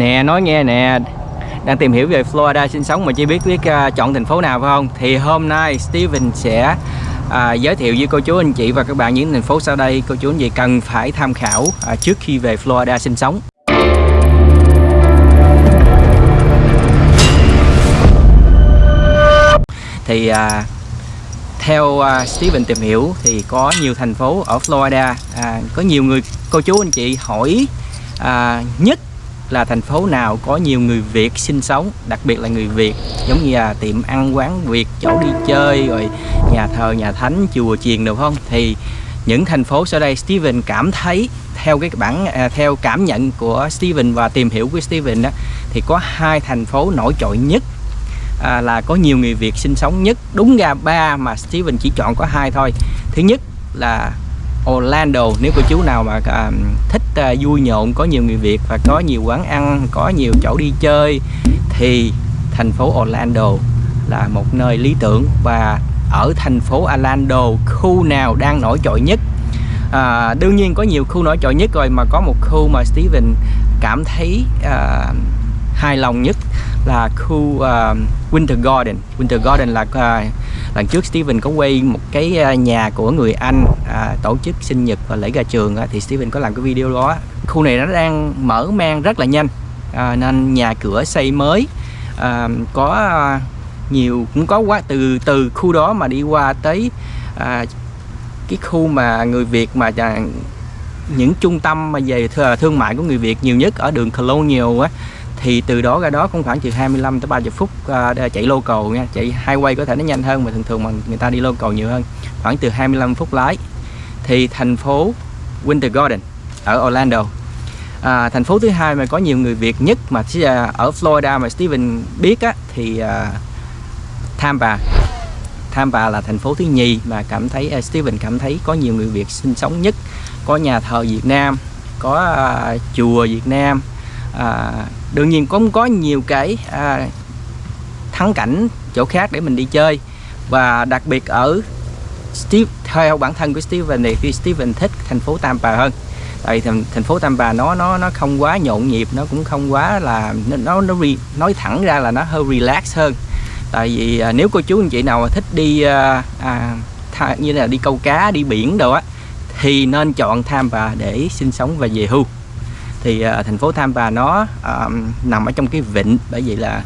Nè nói nghe nè. Đang tìm hiểu về Florida sinh sống mà chưa biết biết uh, chọn thành phố nào phải không? Thì hôm nay Steven sẽ uh, giới thiệu với cô chú anh chị và các bạn những thành phố sau đây Cô chú anh chị cần phải tham khảo uh, trước khi về Florida sinh sống. Thì uh, theo uh, Steven tìm hiểu thì có nhiều thành phố ở Florida. À, có nhiều người cô chú anh chị hỏi à, nhất là thành phố nào có nhiều người Việt sinh sống đặc biệt là người Việt giống như là tiệm ăn quán Việt chỗ đi chơi rồi nhà thờ nhà thánh chùa chiền được không? Thì những thành phố sau đây Steven cảm thấy theo cái bản à, theo cảm nhận của Steven và tìm hiểu của Steven đó thì có hai thành phố nổi trội nhất à, là có nhiều người Việt sinh sống nhất. Đúng ra ba mà Steven chỉ chọn có hai thôi. Thứ nhất là Orlando nếu cô chú nào mà à, thích à, vui nhộn có nhiều người Việt và có nhiều quán ăn có nhiều chỗ đi chơi thì thành phố Orlando là một nơi lý tưởng. Và ở thành phố Orlando khu nào đang nổi trội nhất? À, đương nhiên có nhiều khu nổi trội nhất rồi mà có một khu mà Steven cảm thấy à, hài lòng nhất là khu uh, Winter Garden. Winter Garden là uh, lần trước Steven có quay một cái à, nhà của người Anh uh, tổ chức sinh nhật và lễ ra trường uh, thì Steven có làm cái video đó. Khu này nó đang mở mang rất là nhanh uh, nên nhà cửa xây mới. Uh, có uh, nhiều cũng có quá từ từ khu đó mà đi qua tới uh, cái khu mà người Việt mà những trung tâm mà về thương mại của người Việt nhiều nhất ở đường Colonial á thì từ đó ra đó cũng khoảng từ 25 tới 30 phút uh, chạy local nha. Chạy highway có thể nó nhanh hơn mà thường thường mà người ta đi local nhiều hơn. Khoảng từ 25 phút lái. Thì thành phố Winter Garden ở Orlando. À, thành phố thứ hai mà có nhiều người Việt nhất mà à, ở Florida mà Steven biết á, thì uh, Tampa. Tampa là thành phố thứ nhì mà cảm thấy uh, Steven cảm thấy có nhiều người Việt sinh sống nhất. Có nhà thờ Việt Nam có uh, chùa Việt Nam à, đương nhiên cũng có nhiều cái à, thắng cảnh chỗ khác để mình đi chơi. Và đặc biệt ở Steve theo bản thân của Steven thì Steven thích thành phố Tampa hơn. Tại thành, thành phố Tampa nó nó nó không quá nhộn nhịp nó cũng không quá là nó nó re, nói thẳng ra là nó hơi relax hơn. Tại vì à, nếu cô chú anh chị nào thích đi à, à, tha, như là đi câu cá đi biển đồ á thì nên chọn Tampa để sinh sống và về hưu thì uh, thành phố Tampa nó uh, nằm ở trong cái vịnh bởi vậy là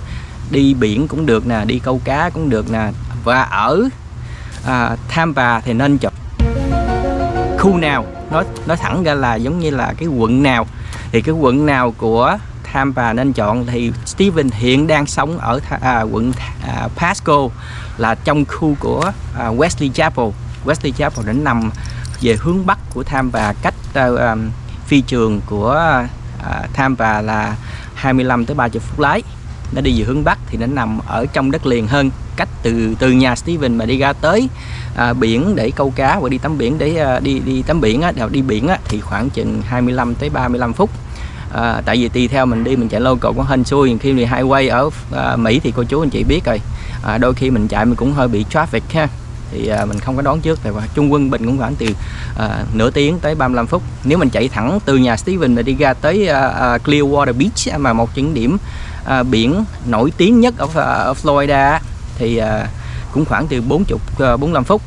đi biển cũng được nè đi câu cá cũng được nè. Và ở à, uh, Tampa thì nên chọn khu nào? Nói nói thẳng ra là giống như là cái quận nào? Thì cái quận nào của Tampa nên chọn? Thì Steven hiện đang sống ở à, quận à, Pasco là trong khu của à, Wesley Chapel. Wesley Chapel đã nằm về hướng bắc của Tampa cách à, phi trường của à, và là 25 tới 30 phút lái. Nó đi về hướng bắc thì nó nằm ở trong đất liền hơn cách từ từ nhà Steven mà đi ra tới à, biển để câu cá và đi tắm biển để à, đi đi tắm biển á, đi biển á, thì khoảng chừng 25 tới 35 phút. À, tại vì tùy theo mình đi mình chạy local có hên xui khi mình highway ở à, Mỹ thì cô chú anh chị biết rồi. À, đôi khi mình chạy mình cũng hơi bị traffic ha thì à, mình không có đón trước thì trung quân bình cũng khoảng từ à, nửa tiếng tới 35 phút. Nếu mình chạy thẳng từ nhà Steven mà đi ra tới à, à, Clearwater Beach mà một những điểm à, biển nổi tiếng nhất ở, à, ở Florida thì à, cũng khoảng từ 40 à, 45 phút.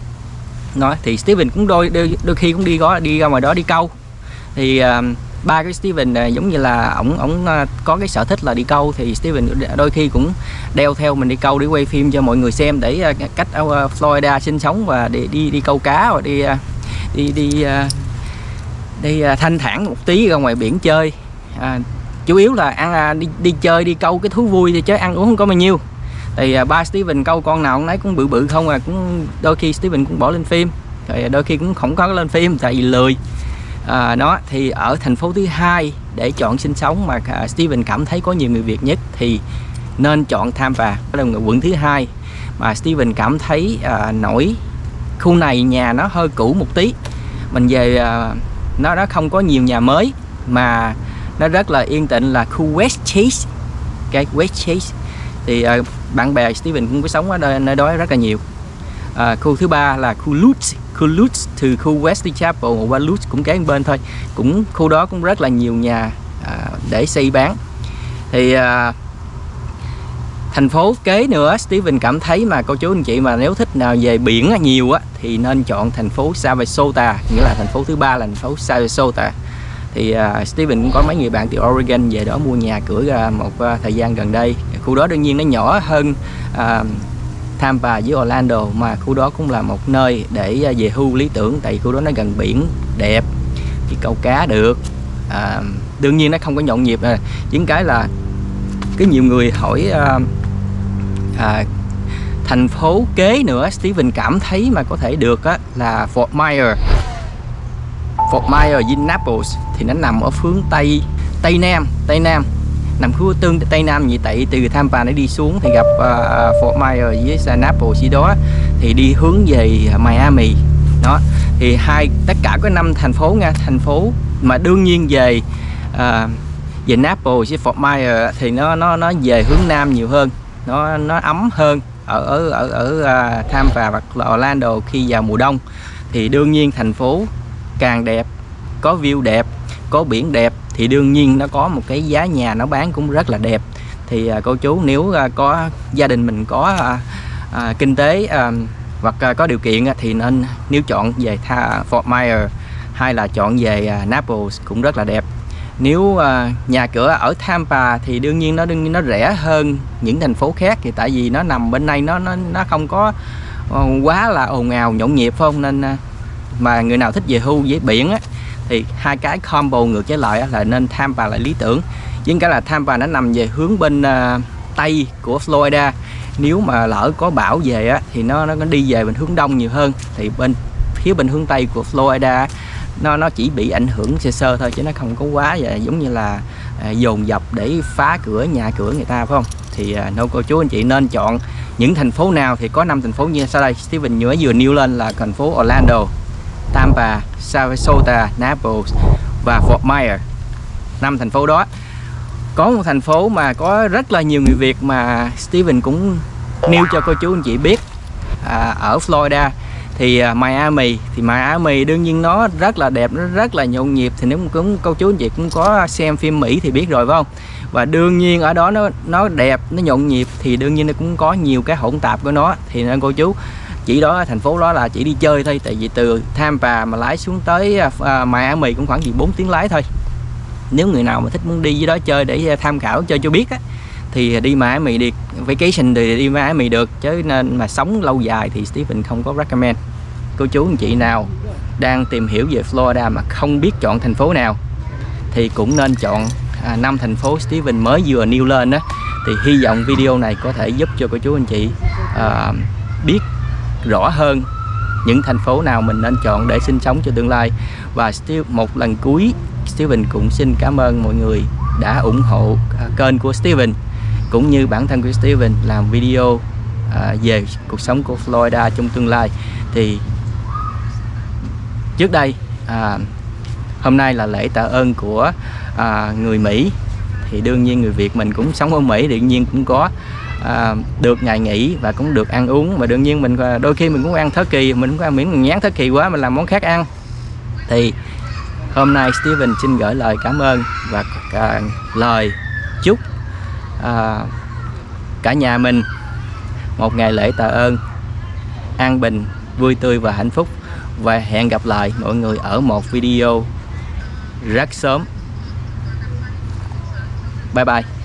Nói thì Steven cũng đôi, đôi đôi khi cũng đi có đi ra ngoài đó đi câu. Thì à, ba cái Steven này giống như là ổng ổng ờ, có cái sở thích là đi câu thì Steven đôi khi cũng đeo theo mình đi câu để quay phim cho mọi người xem để ờ, cách ở Florida sinh sống và đi đi đi câu cá và đi đi đi đi thanh thản một tí ra ngoài biển chơi. À, chủ yếu là ăn à, đi đi chơi đi câu cái thú vui thì chứ ăn uống không có bao nhiêu. Thì ba Steven câu con nào cũng nấy cũng bự bự không à cũng đôi khi Steven cũng bỏ lên phim rồi đôi khi cũng không có lên phim tại vì lười à, nó thì ở thành phố thứ hai để chọn sinh sống mà à, Steven cảm thấy có nhiều người Việt nhất thì nên chọn Tampa đó là quận thứ hai. Mà Steven cảm thấy à, nổi khu này nhà nó hơi cũ một tí. Mình về à, nó nó không có nhiều nhà mới mà nó rất là yên tĩnh là khu West Chase. Cái West Chase. Thì à, bạn bè Steven cũng có sống ở nơi, nơi đó rất là nhiều à, khu thứ ba là khu Lutz. Khu Lutz từ khu Wesley Chapel qua Lutz cũng kế bên thôi. Cũng khu đó cũng rất là nhiều nhà à, để xây bán. Thì à, thành phố kế nữa Steven cảm thấy mà cô chú anh chị mà nếu thích nào về biển nhiều á thì nên chọn thành phố Sarasota nghĩa là thành phố thứ ba là thành phố Sarasota. Thì uh, Steven cũng có mấy người bạn từ Oregon về đó mua nhà cửa ra một uh, thời gian gần đây. Khu đó đương nhiên nó nhỏ hơn uh, Tampa với Orlando mà khu đó cũng là một nơi để à, về hưu lý tưởng tại khu đó nó gần biển đẹp thì câu cá được. À, đương nhiên nó không có nhộn nhịp nè những cái là cái nhiều người hỏi à, à, thành phố kế nữa Steven cảm thấy mà có thể được á, là Fort Myers. Fort Myers với Naples thì nó nằm ở phương Tây Tây Nam Tây Nam nằm khu tương Tây Nam như tại từ Tampa nó đi xuống thì gặp uh, Fort Myers với Naples gì đó thì đi hướng về Miami. Đó thì hai tất cả có năm thành phố nha. Thành phố mà đương nhiên về uh, về Naples với Fort Myers thì nó nó nó về hướng Nam nhiều hơn. Nó nó ấm hơn ở ở ở ở uh, Tampa hoặc Orlando khi vào mùa đông. Thì đương nhiên thành phố càng đẹp có view đẹp có biển đẹp thì đương nhiên nó có một cái giá nhà nó bán cũng rất là đẹp. Thì à, cô chú nếu à, có gia đình mình có à, à, kinh tế à, hoặc à, có điều kiện thì nên nếu chọn về Tha, Fort Myers hay là chọn về à, Naples cũng rất là đẹp. Nếu à, nhà cửa ở Tampa thì đương nhiên nó đương nhiên nó rẻ hơn những thành phố khác thì tại vì nó nằm bên đây nó nó nó không có ờ, quá là ồn ào nhộn nhịp phải không? Nên à, mà người nào thích về hưu với biển á, thì hai cái combo ngược trở lại là nên Tampa là lý tưởng. Nhưng cái là Tampa nó nằm về hướng bên uh, tây của Florida. Nếu mà lỡ có bão về á, thì nó nó đi về bên hướng đông nhiều hơn. Thì bên phía bên hướng tây của Florida nó nó chỉ bị ảnh hưởng sơ sơ thôi chứ nó không có quá vậy. Giống như là à, dồn dập để phá cửa nhà cửa người ta phải không? Thì à, nô cô chú anh chị nên chọn những thành phố nào thì có năm thành phố như sau đây. Steven nhớ vừa nêu lên là thành phố Orlando. Tampa Sarasota Naples và Fort Myers. Năm thành phố đó. Có một thành phố mà có rất là nhiều người Việt mà Steven cũng nêu cho cô chú anh chị biết à, ở Florida. Thì uh, Miami thì Miami đương nhiên nó rất là đẹp nó rất là nhộn nhịp. Thì nếu cũng cô chú anh chị cũng có xem phim Mỹ thì biết rồi phải không? Và đương nhiên ở đó nó nó đẹp nó nhộn nhịp thì đương nhiên nó cũng có nhiều cái hỗn tạp của nó. Thì nên cô chú chỉ đó thành phố đó là chỉ đi chơi thôi tại vì từ Tampa mà lái xuống tới uh, Miami cũng khoảng gì 4 tiếng lái thôi. Nếu người nào mà thích muốn đi với đó chơi để à, tham khảo chơi cho biết á thì đi Miami đi vacation thì đi Miami được chứ nên mà sống lâu dài thì Stephen không có recommend. Cô chú anh chị nào đang tìm hiểu về Florida mà không biết chọn thành phố nào thì cũng nên chọn à, năm thành phố Steven mới vừa nêu lên đó thì hy vọng video này có thể giúp cho cô chú anh chị à, biết rõ hơn những thành phố nào mình nên chọn để sinh sống cho tương lai. Và một lần cuối Steven cũng xin cảm ơn mọi người đã ủng hộ à, kênh của Steven cũng như bản thân của Steven làm video à, về cuộc sống của Florida trong tương lai. Thì trước đây à, hôm nay là lễ tạ ơn của à, người Mỹ. Thì đương nhiên người Việt mình cũng sống ở Mỹ đương nhiên cũng có à, được ngày nghỉ và cũng được ăn uống. Và đương nhiên mình à, đôi khi mình cũng ăn thớ kỳ mình cũng ăn miếng mình nhán thớ kỳ quá mình làm món khác ăn. Thì hôm nay Steven xin gửi lời cảm ơn và à, lời chúc à, cả nhà mình một ngày lễ tạ ơn an bình vui tươi và hạnh phúc. Và hẹn gặp lại mọi người ở một video rất sớm. Bye bye.